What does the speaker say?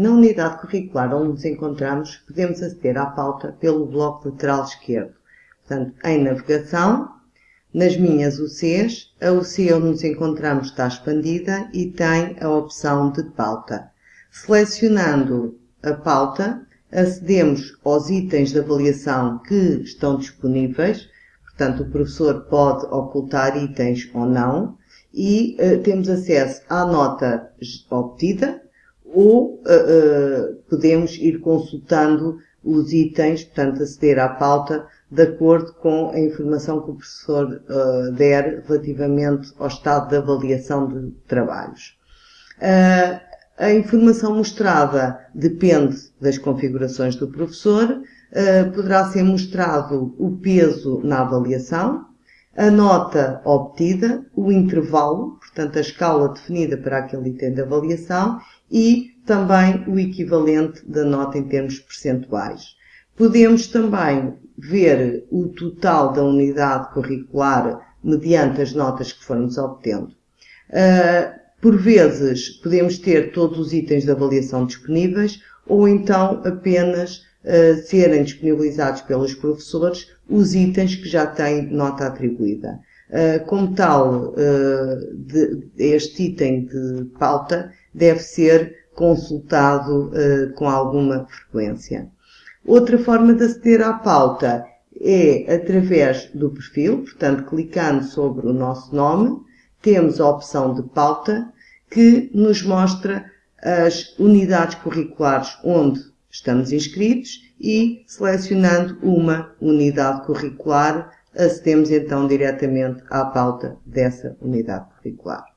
Na unidade curricular onde nos encontramos, podemos aceder à pauta pelo bloco lateral esquerdo. Portanto, em navegação, nas minhas UCs, a UC onde nos encontramos está expandida e tem a opção de pauta. Selecionando a pauta, acedemos aos itens de avaliação que estão disponíveis, portanto o professor pode ocultar itens ou não, e uh, temos acesso à nota obtida, ou uh, uh, podemos ir consultando os itens, portanto aceder à pauta de acordo com a informação que o professor der relativamente ao estado de avaliação de trabalhos. A informação mostrada depende das configurações do professor, poderá ser mostrado o peso na avaliação, a nota obtida, o intervalo, portanto a escala definida para aquele item de avaliação e também o equivalente da nota em termos percentuais. Podemos também ver o total da unidade curricular mediante as notas que formos obtendo. Uh, por vezes, podemos ter todos os itens de avaliação disponíveis ou então apenas serem disponibilizados pelos professores os itens que já têm nota atribuída. Uh, como tal, uh, de, este item de pauta deve ser consultado com alguma frequência. Outra forma de aceder à pauta é através do perfil, portanto, clicando sobre o nosso nome, temos a opção de pauta que nos mostra as unidades curriculares onde estamos inscritos e selecionando uma unidade curricular acedemos então diretamente à pauta dessa unidade curricular.